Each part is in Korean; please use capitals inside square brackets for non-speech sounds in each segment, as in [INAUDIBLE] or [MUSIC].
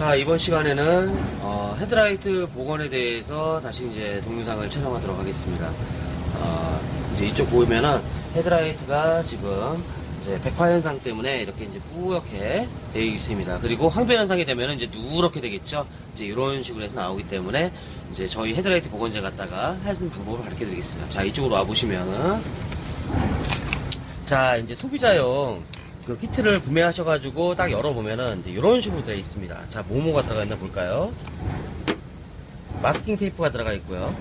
자 이번 시간에는 어, 헤드라이트 복원에 대해서 다시 이제 동영상을 촬영하도록 하겠습니다. 어, 이제 이쪽 보면은 헤드라이트가 지금 이제 백화 현상 때문에 이렇게 이제 뿌옇게 되어 있습니다. 그리고 황변 현상이 되면은 이제 누렇게 되겠죠. 이제 이런 식으로 해서 나오기 때문에 이제 저희 헤드라이트 복원제 갖다가 하는 방법을 가르쳐 드리겠습니다. 자 이쪽으로 와 보시면은 자 이제 소비자용 그 키트를 구매하셔가지고 딱 열어보면은 이런 식으로 되어 있습니다. 자, 뭐뭐가 들어가 있나 볼까요? 마스킹 테이프가 들어가 있고요.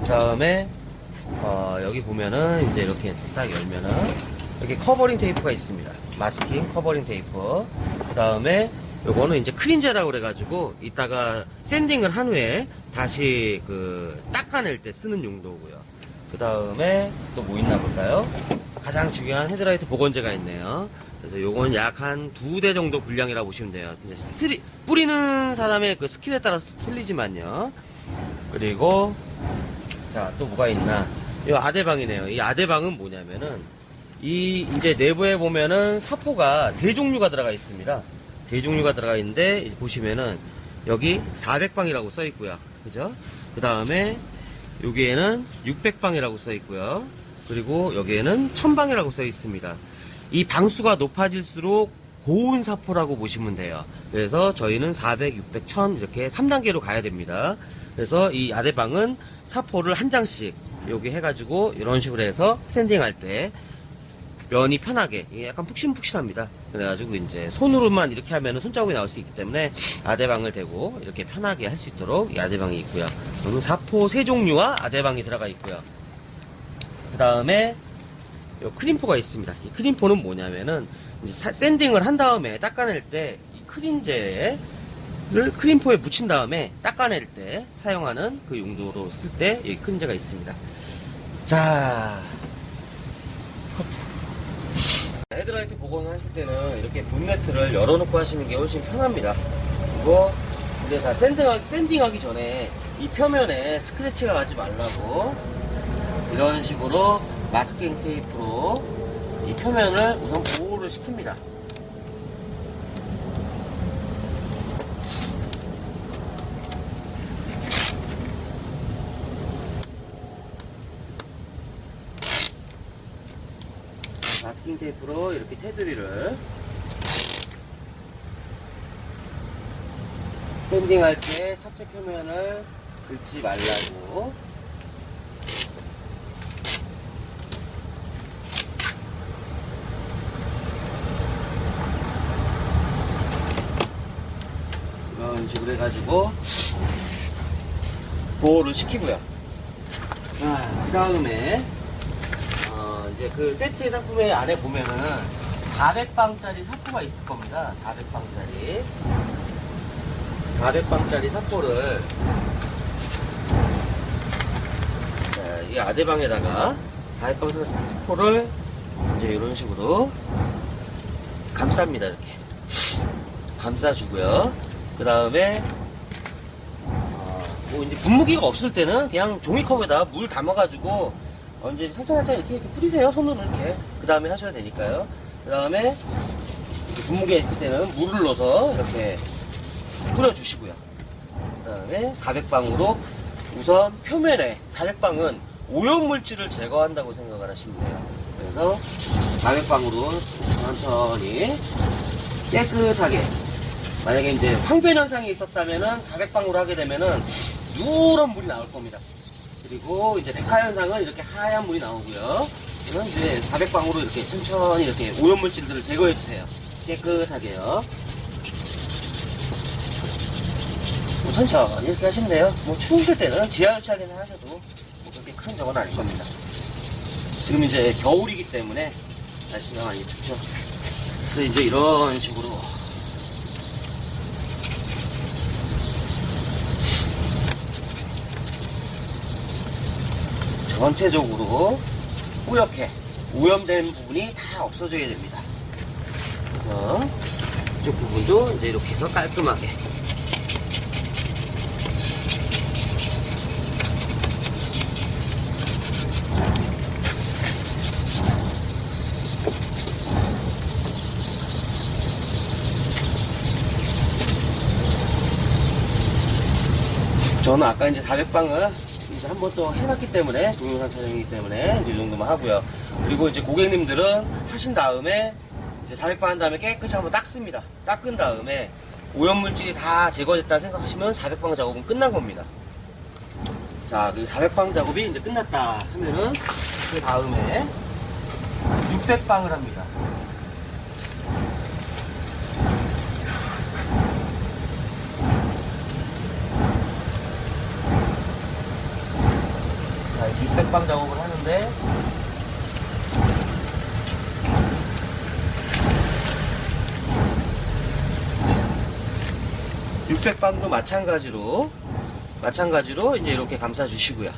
그 다음에 어, 여기 보면은 이제 이렇게 딱 열면은 이렇게 covering 테이프가 있습니다. 마스킹 covering 테이프. 그 다음에 요거는 이제 크린제라고 그래가지고 이따가 sanding을 한 후에 다시 그 닦아낼 때 쓰는 용도고요. 그 다음에 또 뭐 있나 볼까요? 가장 중요한 헤드라이트 복원제가 있네요. 그래서 요건 약 한 두 대 정도 분량이라고 보시면 돼요. 이제 스리, 뿌리는 사람의 그 skill에 따라서 틀리지만요. 그리고 자 또 뭐가 있나? 이 아대방이네요. 이 아대방은 뭐냐면은 이 이제 내부에 보면은 사포가 세 종류가 들어가 있습니다. 세 종류가 들어가 있는데 보시면은 여기 400방이라고 써 있고요. 그죠? 그 다음에 여기에는 600방이라고 써 있고요. 그리고 여기에는 1000방이라고 써 있습니다. 이 방수가 높아질수록 고운 사포라고 보시면 돼요. 그래서 저희는 400, 600, 1000 이렇게 3단계로 가야 됩니다. 그래서 이 아대방은 사포를 한 장씩 여기 해가지고 이런 식으로 해서 샌딩할 때 면이 편하게 약간 푹신푹신합니다. 그래가지고 이제 손으로만 이렇게 하면 손자국이 나올 수 있기 때문에 아대방을 대고 이렇게 편하게 할 수 있도록 이 아대방이 있고요. 그리고 사포 세 종류와 아대방이 들어가 있고요. 그 다음에 요 크림포가 있습니다. 이 크림포는 뭐냐면은 이제 사- 샌딩을 한 다음에 닦아낼 때 이 크린제를 크림포에 묻힌 다음에 닦아낼 때 사용하는 그 용도로 쓸 때 이 크린제가 있습니다. 자, 헤드라이트 복원을 하실 때는 이렇게 본네트를 열어놓고 하시는 게 훨씬 편합니다. 그리고 이제 자 샌딩하기, 샌딩하기 전에 이 표면에 스크래치가 가지 말라고 이런 식으로 마스킹 테이프로 이 표면을 우선 보호를 시킵니다. 마스킹 테이프로 이렇게 테두리를 샌딩할 때 첫째 표면을 긁지 말라고 이런 식으로 해가지고 보호를 시키고요. 자, 그 다음에 어, 이제 그 세트 상품의 안에 보면은 400방짜리 사포가 있을 겁니다. 400방짜리. 400방짜리 사포를 자, 이 아대방에다가 400방 사포를 이제 이런 식으로 감쌉니다. 이렇게. 감싸주고요. 그 다음에 뭐 이제 분무기가 없을 때는 그냥 종이컵에다 물 담아가지고 언제 살짝 살짝 이렇게, 이렇게 뿌리세요 손으로 이렇게. 그 다음에 하셔야 되니까요. 그 다음에 분무기에 있을 때는 물을 넣어서 이렇게 뿌려주시고요. 그 다음에 400방으로 우선 표면에 400방은 오염물질을 제거한다고 생각을 하시면 돼요. 그래서 400방으로 천천히 깨끗하게 만약에 이제 황변 현상이 있었다면은 400방으로 하게 되면은 누런 물이 나올 겁니다. 그리고 이제 백화 현상은 이렇게 하얀 물이 나오고요. 이건 이제 400방으로 이렇게 천천히 이렇게 오염물질들을 제거해 주세요. 깨끗하게요. 뭐 천천히 이렇게 하시면 돼요. 뭐 추우실 때는 지하 주차기는 하셔도 뭐 그렇게 큰 적은 아닐 겁니다. 지금 이제 겨울이기 때문에 날씨가 많이 춥죠. 그래서 이제 이런 식으로 전체적으로 뿌옇게 오염된 부분이 다 없어져야 됩니다. 그래서 이쪽 부분도 이제 이렇게 해서 깔끔하게 저는 아까 이제 400방을 이제 한번또 해놨기 때문에 동영상 촬영이기 때문에 이제 이 정도만 하고요. 그리고 이제 고객님들은 하신 다음에 이제 400방 한 다음에 깨끗이 한번 닦습니다. 닦은 다음에 오염물질이 다 제거됐다 생각하시면 400방 작업은 끝난 겁니다. 자, 그 400방 작업이 이제 끝났다 하면은 그 다음에 600방을 합니다. 600방 작업을 하는데 600방도 마찬가지로 마찬가지로 이제 이렇게 감싸 주시고요.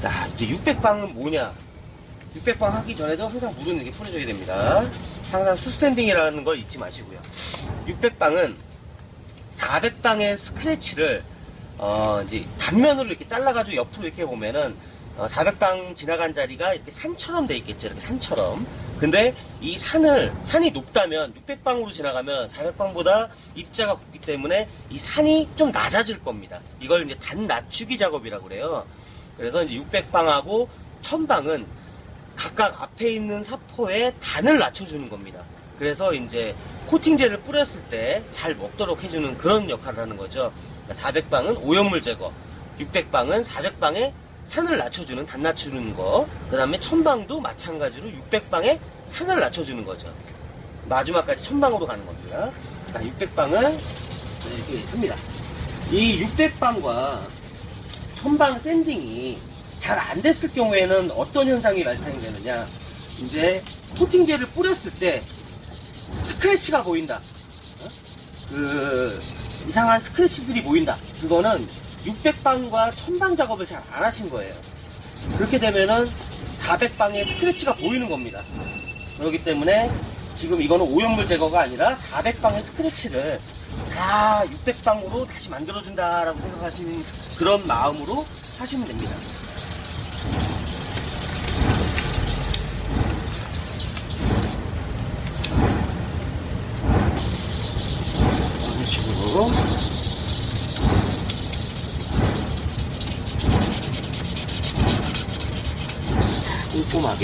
자, 이제 600방은 뭐냐? 600방 하기 전에도 항상 물은 이렇게 뿌려줘야 됩니다. 항상 수샌딩이라는 걸 잊지 마시고요. 600방은 400방의 스크래치를 어, 이제 단면으로 이렇게 잘라가지고 옆으로 이렇게 보면은 어, 400방 지나간 자리가 이렇게 산처럼 돼 있겠죠. 이렇게 산처럼. 근데 이 산을, 산이 높다면 600방으로 지나가면 400방보다 입자가 곱기 때문에 이 산이 좀 낮아질 겁니다. 이걸 이제 단 낮추기 작업이라고 그래요. 그래서 이제 600방하고 1000방은 각각 앞에 있는 사포의 단을 낮춰주는 겁니다. 그래서 이제 코팅제를 뿌렸을 때 잘 먹도록 해주는 그런 역할을 하는 거죠. 400방은 오염물 제거, 600방은 400방의 산을 낮춰주는 단 낮추는 거, 그 다음에 1000방도 마찬가지로 600방의 산을 낮춰주는 거죠. 마지막까지 1000방으로 가는 겁니다. 자, 600방은 이렇게 합니다. 이 600방과 1000방 샌딩이 잘 안 됐을 경우에는 어떤 현상이 발생이 되느냐. 이제 코팅제를 뿌렸을 때 스크래치가 보인다. 어? 그 이상한 스크래치들이 보인다. 그거는 600방과 1000방 작업을 잘 안 하신 거예요. 그렇게 되면은 400방에 스크래치가 보이는 겁니다. 그렇기 때문에 지금 이거는 오염물 제거가 아니라 400방의 스크래치를 다 600방으로 다시 만들어준다라고 생각하시는 그런 마음으로 하시면 됩니다.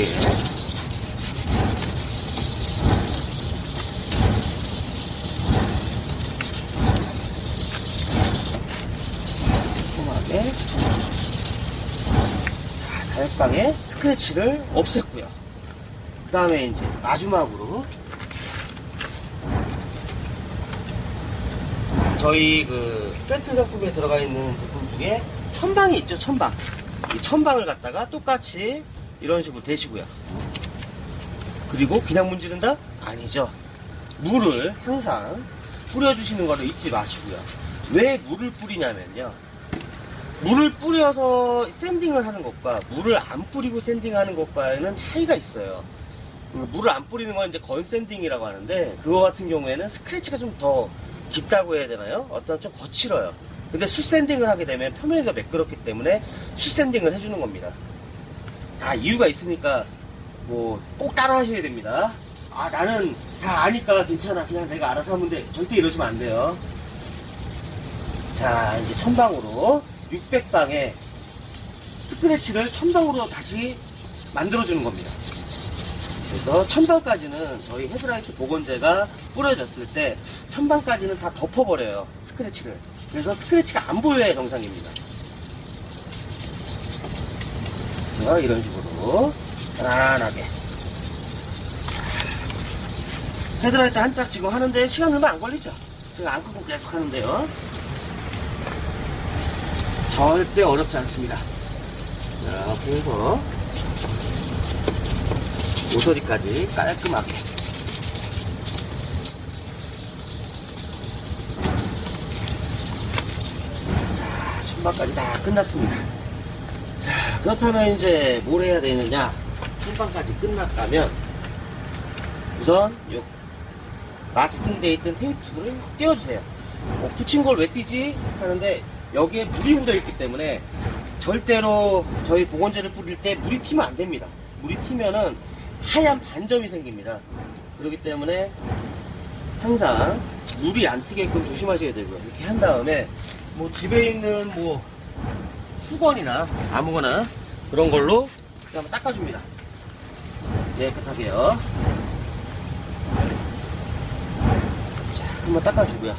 꼼꼼하게 꼼꼼하게 자, 사육방에 스크래치를 없앴고요. 그 다음에 이제 마지막으로 저희 그 세트 상품에 들어가 있는 제품 중에 천방이 있죠, 천방. 이 천방을 갖다가 똑같이 이런 식으로 대시고요. 그리고 그냥 문지른다? 아니죠. 물을 항상 뿌려주시는 거를 잊지 마시고요. 왜 물을 뿌리냐면요. 물을 뿌려서 샌딩을 하는 것과 물을 안 뿌리고 샌딩하는 것과는 차이가 있어요. 그 물을 안 뿌리는 건 이제 건샌딩이라고 하는데 그거 같은 경우에는 스크래치가 좀 더 깊다고 해야 되나요? 어떤 좀 거칠어요. 근데 수샌딩을 하게 되면 표면이 매끄럽기 때문에 수샌딩을 해주는 겁니다. 다 이유가 있으니까 뭐 꼭 따라 하셔야 됩니다. 아 나는 다 아니까 괜찮아 그냥 내가 알아서 하면 돼 절대 이러시면 안 돼요. 자 이제 천방으로 600방에 스크래치를 천방으로 다시 만들어주는 겁니다. 그래서 천방까지는 저희 헤드라이트 보건제가 뿌려졌을 때 천방까지는 다 덮어버려요 스크래치를 그래서 스크래치가 안 보여야 정상입니다 자 이런 식으로 편안하게. 헤드라이트 한짝 지금 하는데 시간 얼마 안 걸리죠? 제가 안 끄고 계속 하는데요. 절대 어렵지 않습니다. 이렇게 해서 모서리까지 깔끔하게. 자 천방까지 다 끝났습니다. 자 그렇다면 이제 뭘 해야 되느냐 천방까지 끝났다면 우선 요 마스킹 돼 있던 테이프를 떼어주세요 어, 붙인 걸왜 띄지? 하는데 여기에 물이 묻어 있기 때문에 절대로 저희 보건제를 뿌릴 때 물이 튀면 안 됩니다 물이 튀면은 하얀 반점이 생깁니다. 그렇기 때문에 항상 물이 안 튀게끔 조심하셔야 되고요. 이렇게 한 다음에 뭐 집에 있는 뭐 수건이나 아무거나 그런 걸로 한번 닦아줍니다. 깨끗하게요. 자, 한번 닦아주고요.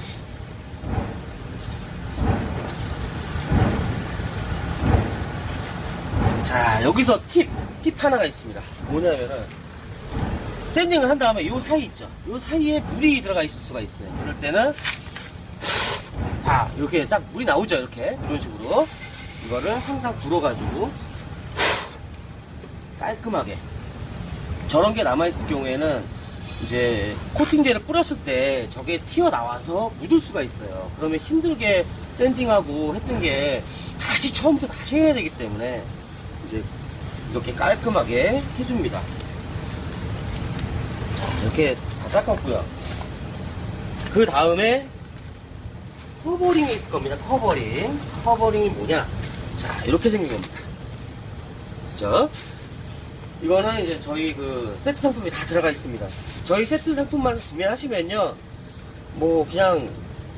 자, 여기서 팁, 팁 하나가 있습니다. 뭐냐면은, 샌딩을 한 다음에 요 사이 있죠? 요 사이에 물이 들어가 있을 수가 있어요. 그럴 때는, 봐, 이렇게 딱 물이 나오죠? 이렇게. 이런 식으로. 이거를 항상 불어가지고, 깔끔하게. 저런 게 남아있을 경우에는, 이제, 코팅제를 뿌렸을 때 저게 튀어나와서 묻을 수가 있어요. 그러면 힘들게 샌딩하고 했던 게 다시 처음부터 다시 해야 되기 때문에, 이제 이렇게 깔끔하게 해줍니다. 자, 이렇게 다 닦았고요. 그 다음에 covering이 있을 겁니다. covering. covering이 뭐냐? 자, 이렇게 생긴 겁니다. 그죠? 이거는 이제 저희 그 세트 상품이 다 들어가 있습니다. 저희 세트 상품만 구매하시면요. 뭐 그냥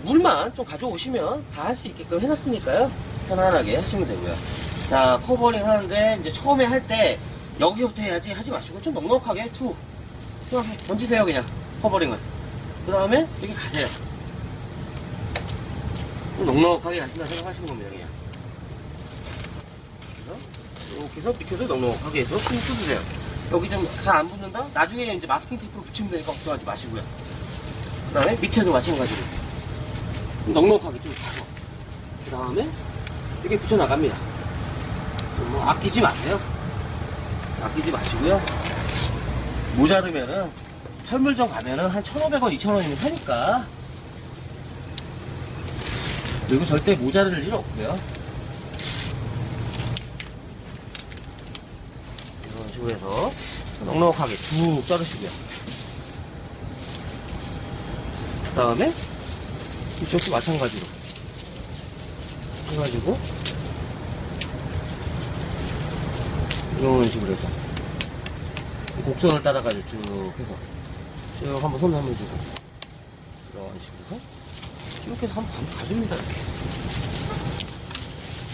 물만 좀 가져오시면 다 할 수 있게끔 해놨으니까요. 편안하게 하시면 되고요. 자, covering 하는데 이제 처음에 할 때 여기서부터 해야지 하지 마시고 좀 넉넉하게 투. 그냥 던지세요 그냥 covering은. 그 다음에 여기 가세요. 좀 넉넉하게 하신다 생각하시는 겁니다 그냥. 그래서 이렇게 해서 밑에도 넉넉하게 해서 숨 뜯으세요. 여기 좀 잘 안 붙는다? 나중에 이제 마스킹 테이프로 붙이면 되니까 걱정하지 마시고요. 그 다음에 밑에도 마찬가지로 넉넉하게 좀 타고 그 다음에 이렇게 붙여나갑니다. 뭐 아끼지 마세요. 아끼지 마시고요. 모자르면은 철물점 가면은 한 1,500원, 2,000원이면 사니까. 그리고 절대 모자랄 일 없고요. 이런 식으로 해서 넉넉하게 쭉 자르시고요. 그 다음에 이쪽도 마찬가지로 해가지고 이런 식으로 해서 곡선을 따라가지고 쭉 해서 쭉 한번 손 한번 주고 이런 식으로 해서 쭉 해서 한번 가- 가줍니다 이렇게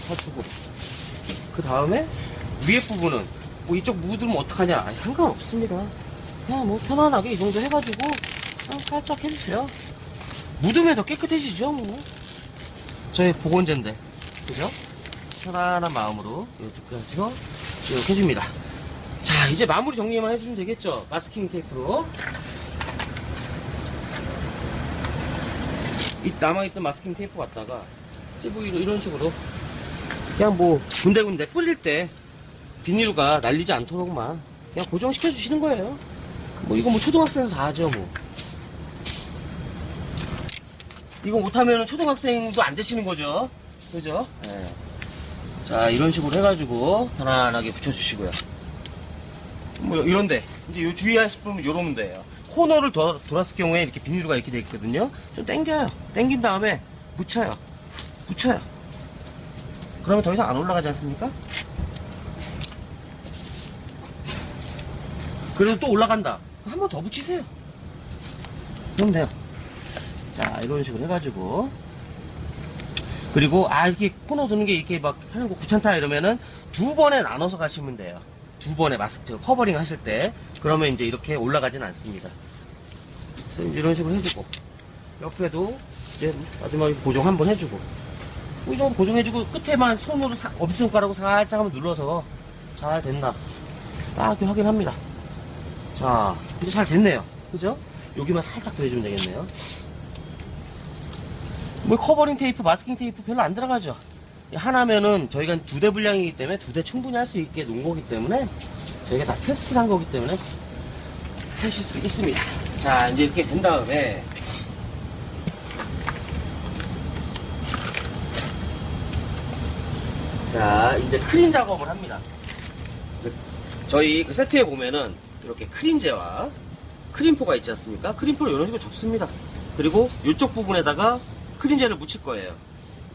가주고 그 다음에 위에 부분은 뭐 이쪽 묻으면 어떡하냐 아니, 상관없습니다 그냥 뭐 편안하게 이 정도 해가지고 그냥 살짝 해주세요 묻으면 더 깨끗해지죠 뭐 저희 보건제인데 그죠? 편안한 마음으로 이렇게 쭉 해줍니다. 자, 이제 마무리 정리만 해주면 되겠죠? 마스킹 테이프로. 이 남아있던 마스킹 테이프 갖다가 이런, 이런 식으로 그냥 뭐 군데군데 뿌릴 때 비닐가 날리지 않도록만 그냥 고정시켜 주시는 거예요. 뭐 이거 뭐 초등학생도 다 하죠 뭐. 이거 못하면 초등학생도 안 되시는 거죠. 그죠? 예. 자, 이런 식으로 해가지고 편안하게 붙여주시고요. 뭐, 이런데, 이제 요 주의하실 분은 요런 데예요 코너를 돌, 돌았을 경우에 이렇게 비닐가 이렇게 돼 있거든요. 좀 당겨요. 당긴 다음에 묻혀요. 붙여요. 그러면 더 이상 안 올라가지 않습니까? 그래도 또 올라간다. 한 번 더 붙이세요. 그럼 돼요. 자, 이런 식으로 해가지고. 그리고, 아, 이렇게 코너 드는 게 이렇게 막 하는 거 귀찮다 이러면은 두 번에 나눠서 가시면 돼요. 두 번에 마스크 covering 하실 때. 그러면 이제 이렇게 올라가진 않습니다. 그래서 이제 이런 식으로 해주고. 옆에도 이제 마지막에 고정 한번 해주고. 뭐이 정도 고정해주고 끝에만 손으로 사, 엄지손가락으로 살짝 한번 눌러서 잘 됐나. 딱 확인합니다. 자, 이제 잘 됐네요. 그죠? 여기만 살짝 더 해주면 되겠네요. 뭐 covering 테이프, 마스킹 테이프 별로 안 들어가죠. 이 하나면은 저희가 두 대 분량이기 때문에 두 대 충분히 할 수 있게 놓은 거기 때문에 저희가 다 테스트를 한 거기 때문에 하실 수 있습니다. 자, 이제 이렇게 된 다음에 자, 이제 크린 작업을 합니다. 저희 그 세트에 보면은 이렇게 크린제와 크림포가 있지 않습니까? 크림포를 이런 식으로 접습니다. 그리고 이쪽 부분에다가 크린제를 묻힐 거예요.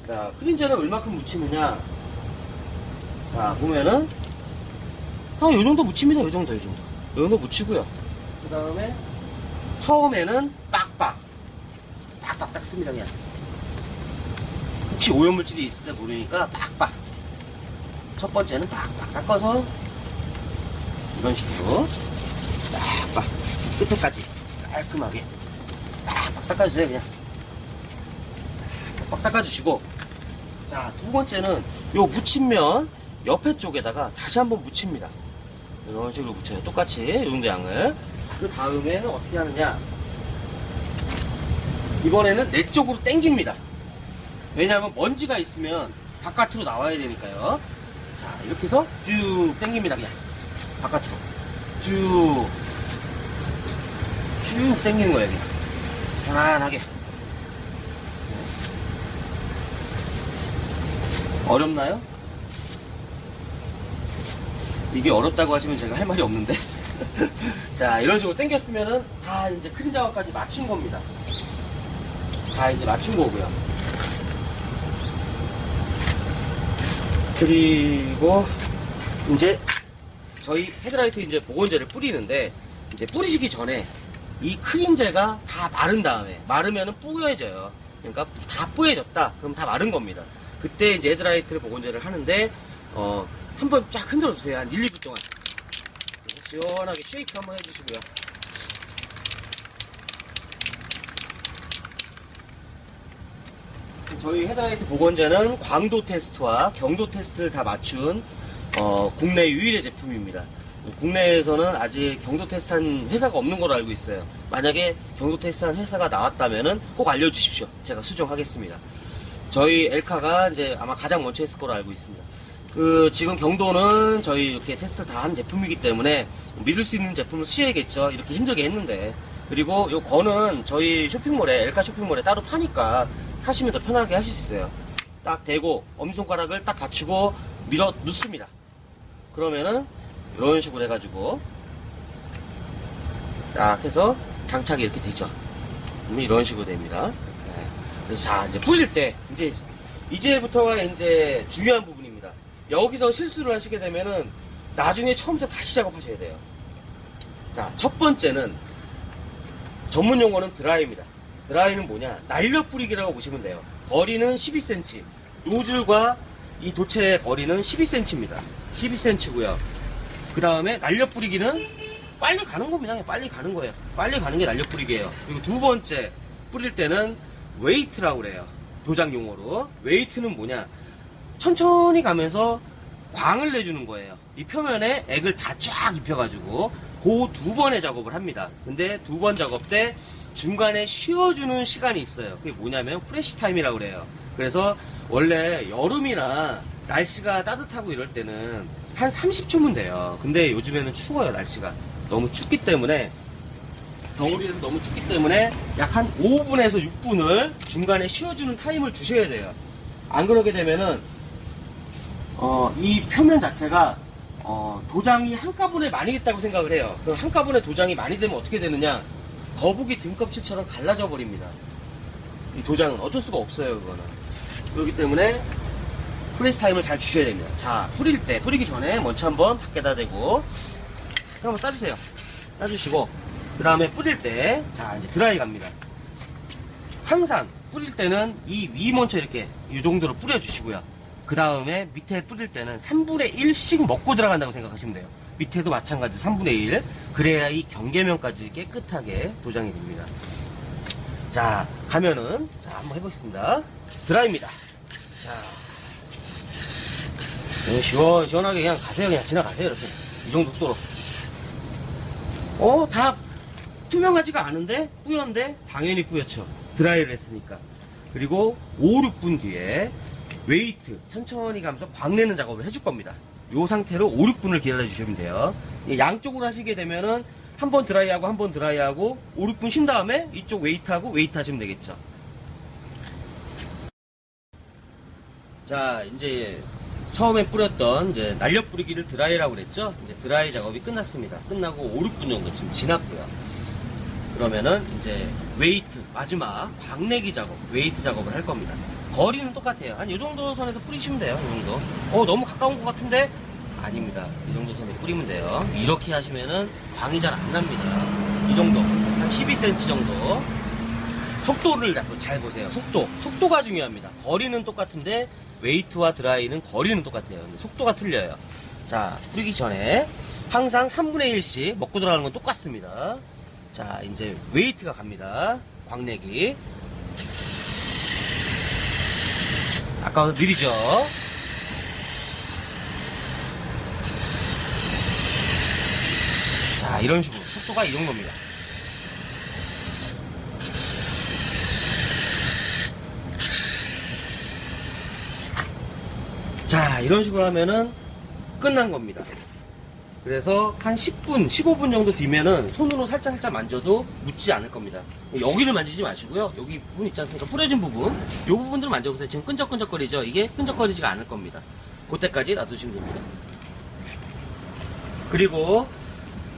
자, 크린제를 얼마큼 묻히느냐. 자, 보면은, 아, 요 정도 묻힙니다. 요 정도, 요 정도. 요 정도 묻히고요. 그 다음에, 처음에는 빡빡. 빡빡 딱 씁니다, 그냥. 혹시 오염물질이 있을지 모르니까 빡빡. 첫 번째는 빡빡 닦아서 이런 식으로 빡빡 끝에까지 깔끔하게. 빡빡 닦아주세요 그냥. 빡빡 닦아주시고. 자 두 번째는 요 묻힌 면 옆에 쪽에다가 다시 한번 묻힙니다. 이런 식으로 묻혀요. 똑같이 이 정도 양을. 그 다음에는 어떻게 하느냐. 이번에는 내 쪽으로 당깁니다. 왜냐하면 먼지가 있으면 바깥으로 나와야 되니까요. 자 이렇게 해서 쭉 당깁니다 그냥. 바깥으로. 쭉 쭉 당기는 거예요 그냥. 편안하게. 어렵나요? 이게 어렵다고 하시면 제가 할 말이 없는데. [LAUGHS] 자 이런 식으로 당겼으면은 다 이제 크림 작업까지 맞춘 겁니다. 다 이제 맞춘 거고요. 그리고 이제 저희 헤드라이트 이제 복원제를 뿌리는데 이제 뿌리시기 전에 이 크린제가 다 마른 다음에 마르면은 뿌여져요. 그러니까 다 뿌여졌다. 그럼 다 마른 겁니다. 그때 이제 헤드라이트를 복원제를 하는데 어 한 번 쫙 흔들어 주세요. 한 1, 2분 동안. 시원하게 shake 한번 해주시고요. 저희 헤드라이트 복원제는 광도 테스트와 경도 테스트를 다 맞춘 어, 국내 유일의 제품입니다. 국내에서는 아직 경도 테스트한 회사가 없는 걸로 알고 있어요. 만약에 경도 테스트한 회사가 나왔다면은 꼭 알려주십시오. 제가 수정하겠습니다. 저희 엘카가 이제 아마 가장 먼저 했을 거로 알고 있습니다. 그 지금 경도는 저희 이렇게 테스트를 다한 제품이기 때문에 믿을 수 있는 제품을 쓰셔야겠죠. 이렇게 힘들게 했는데 그리고 요 거는 저희 쇼핑몰에 엘카 쇼핑몰에 따로 파니까 사시면 더 편하게 하실 수 있어요. 딱 대고 엄지손가락을 딱 갖추고 밀어 넣습니다. 그러면은 이런 식으로 해가지고 딱 해서 장착이 이렇게 되죠. 그러면 이런 식으로 됩니다. 네. 그래서 자 이제 풀릴 때 이제 이제부터가 이제 중요한 부분입니다. 여기서 실수를 하시게 되면은 나중에 처음부터 다시 작업하셔야 돼요. 자 첫 번째는 전문 용어는 드라이입니다. dry는 뭐냐? 날려 뿌리기라고 보시면 돼요. 거리는 12cm. 노즐과 이 도체의 거리는 12cm입니다. 12cm고요. 그 다음에 날려 뿌리기는 빨리 가는 겁니다. 빨리 가는 거예요. 빨리 가는 게 날려 뿌리기예요. 그리고 두 번째 뿌릴 때는 wet이라고 그래요. 도장 용어로. wet은 뭐냐? 천천히 가면서 광을 내주는 거예요. 이 표면에 액을 다 쫙 입혀가지고 그 두 번의 작업을 합니다. 근데 두 번 작업 때 중간에 쉬어주는 시간이 있어요. 그게 뭐냐면 flash time이라고 그래요. 그래서 원래 여름이나 날씨가 따뜻하고 이럴 때는 한 30초면 돼요. 근데 요즘에는 추워요, 날씨가. 너무 춥기 때문에 겨울이라서 너무 춥기 때문에 약 한 5분에서 6분을 중간에 쉬어주는 타임을 주셔야 돼요. 안 그러게 되면은 어, 이 표면 자체가 어, 도장이 한꺼번에 많이 있다고 생각을 해요. 그럼 한꺼번에 도장이 많이 되면 어떻게 되느냐? 거북이 등껍질처럼 갈라져 버립니다. 이 도장은 어쩔 수가 없어요, 그거는. 그렇기 때문에 flash time을 잘 주셔야 됩니다. 자, 뿌릴 때, 뿌리기 전에 먼저 한번 밖에다 대고 한번 쏴주세요. 쏴주시고 그 다음에 뿌릴 때, 자, 이제 드라이 갑니다. 항상 뿌릴 때는 이 위 먼저 이렇게 이 정도로 뿌려주시고요. 그 다음에 밑에 뿌릴 때는 3분의 1씩 먹고 들어간다고 생각하시면 돼요. 밑에도 마찬가지로 3분의 1. 그래야 이 경계면까지 깨끗하게 도장이 됩니다. 자, 가면은, 자, 한번 해보겠습니다. 드라이입니다. 자. 그냥 시원, 시원하게 그냥 가세요. 그냥 지나가세요. 이렇게. 이 정도 속도로. 어, 다 투명하지가 않은데? 뿌연데? 당연히 뿌옇죠. 드라이를 했으니까. 그리고 5, 6분 뒤에 wet 천천히 가면서 광내는 작업을 해줄 겁니다. 이 상태로 5, 6분을 기다려 주시면 돼요. 이 양쪽으로 하시게 되면은 한 번 드라이하고 한 번 드라이하고 5, 6분 쉰 다음에 이쪽 wet하고 wet 하시면 되겠죠. 자, 이제 처음에 뿌렸던 이제 날려 뿌리기를 드라이라고 그랬죠? 이제 드라이 작업이 끝났습니다. 끝나고 5, 6분 정도 지금 지났고요. 그러면은 이제 wet 마지막 광내기 작업, wet 작업을 할 겁니다. 거리는 똑같아요. 한 이 정도 선에서 뿌리시면 돼요. 이 정도. 어 너무 가까운 것 같은데 아닙니다. 이 정도 선에 뿌리면 돼요. 이렇게 하시면은 광이 잘 안 납니다. 이 정도 한 12cm 정도 속도를 잘 보세요. 속도. 속도가 중요합니다. 거리는 똑같은데 wet와 드라이는 거리는 똑같아요. 속도가 틀려요. 자, 뿌리기 전에 항상 3분의 1씩 먹고 들어가는 건 똑같습니다. 자, 이제 웨이트가 갑니다. 광내기. 아까보다 느리죠? 자, 이런 식으로 속도가 이 정도입니다. 자, 이런 식으로 하면은 끝난 겁니다. 그래서 한 10분, 15분 정도 뒤면은 손으로 살짝 살짝 만져도 묻지 않을 겁니다. 여기를 만지지 마시고요. 여기 부분 있지 않습니까? 뿌려진 부분. 이 부분들을 만져보세요. 지금 끈적끈적거리죠? 이게 끈적거리지가 않을 겁니다. 그때까지 놔두시면 됩니다. 그리고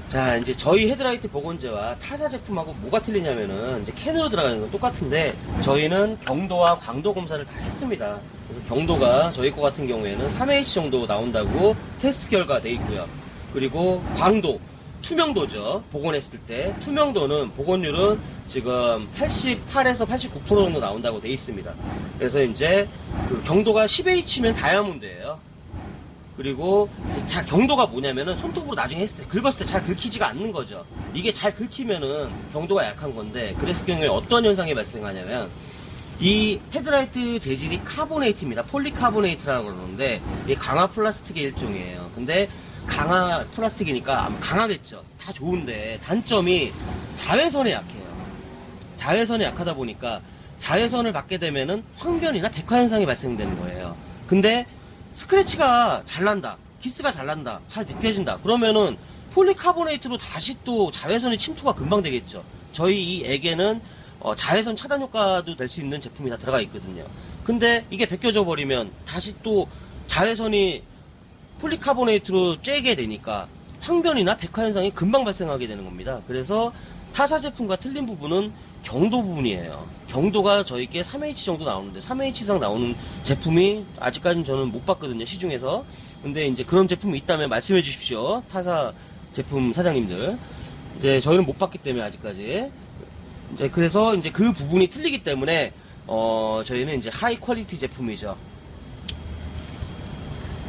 자 이제 저희 헤드라이트 보건제와 타사 제품하고 뭐가 틀리냐면은 이제 캔으로 들어가는 건 똑같은데 저희는 경도와 광도 검사를 다 했습니다. 그래서 경도가 저희 거 같은 경우에는 3H 정도 나온다고 테스트 결과 돼 있고요. 그리고 광도 투명도죠. 복원했을 때 투명도는 복원율은 지금 88에서 89% 정도 나온다고 돼 있습니다. 그래서 이제 그 경도가 10H면 다이아몬드예요. 그리고 자 경도가 뭐냐면은 손톱으로 나중에 했을 때 긁었을 때 잘 긁히지가 않는 거죠. 이게 잘 긁히면은 경도가 약한 건데 그랬을 경우에 어떤 현상이 발생하냐면 이 헤드라이트 재질이 카보네이트입니다. 폴리카보네이트라고 그러는데 이게 강화 플라스틱의 일종이에요. 근데 강화 플라스틱이니까 아마 강하겠죠. 다 좋은데 단점이 자외선에 약해요. 자외선에 약하다 보니까 자외선을 받게 되면은 황변이나 백화 현상이 발생되는 거예요. 근데 스크래치가 잘 난다. 기스가 잘 난다. 잘 벗겨진다. 그러면은 폴리카보네이트로 다시 또 자외선의 침투가 금방 되겠죠. 저희 이 액에는 어, 자외선 차단 효과도 될 수 있는 제품이 다 들어가 있거든요. 근데 이게 벗겨져 버리면 다시 또 자외선이 폴리카보네이트로 쬐게 되니까 황변이나 백화 현상이 금방 발생하게 되는 겁니다. 그래서 타사 제품과 틀린 부분은 경도 부분이에요. 경도가 저희께 3H 정도 나오는데 3H 이상 나오는 제품이 아직까지는 저는 못 봤거든요. 시중에서. 근데 이제 그런 제품이 있다면 말씀해 주십시오. 타사 제품 사장님들. 이제 저희는 못 봤기 때문에 아직까지. 이제 그래서 이제 그 부분이 틀리기 때문에 어 저희는 이제 high quality 제품이죠.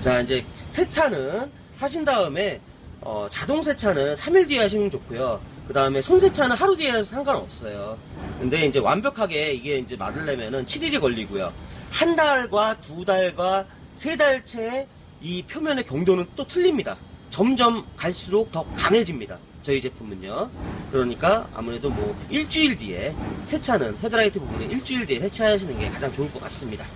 자 이제 세차는 하신 다음에 어, 자동 세차는 3일 뒤에 하시면 좋고요. 그 다음에 손 세차는 하루 뒤에 상관없어요. 근데 이제 완벽하게 이게 이제 마르려면은 7일이 걸리고요. 한 달과 두 달과 세 달째 이 표면의 경도는 또 틀립니다. 점점 갈수록 더 강해집니다. 저희 제품은요. 그러니까 아무래도 뭐 일주일 뒤에 세차는 헤드라이트 부분에 일주일 뒤에 세차하시는 게 가장 좋을 것 같습니다.